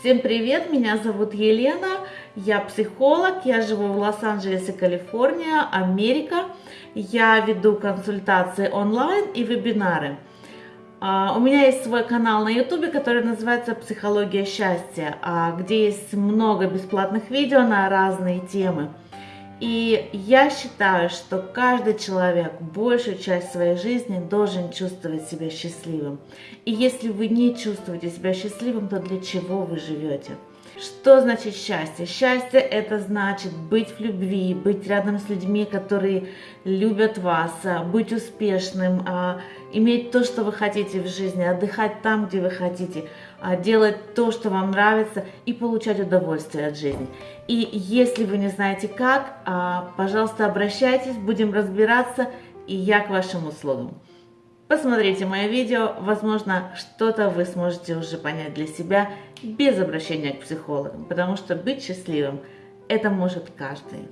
Всем привет, меня зовут Елена, я психолог, я живу в Лос-Анджелесе, Калифорния, Америка. Я веду консультации онлайн и вебинары. А, у меня есть свой канал на ютубе, который называется «Психология счастья», а, где есть много бесплатных видео на разные темы. И я считаю, что каждый человек большую часть своей жизни должен чувствовать себя счастливым. И если вы не чувствуете себя счастливым, то для чего вы живете? Что значит счастье? Счастье это значит быть в любви, быть рядом с людьми, которые любят вас, а, быть успешным, а, иметь то, что вы хотите в жизни, отдыхать там, где вы хотите, а, делать то, что вам нравится и получать удовольствие от жизни. И если вы не знаете как, пожалуйста, обращайтесь, будем разбираться, и я к вашим услугам. Посмотрите мое видео, возможно, что-то вы сможете уже понять для себя без обращения к психологам, потому что быть счастливым это может каждый.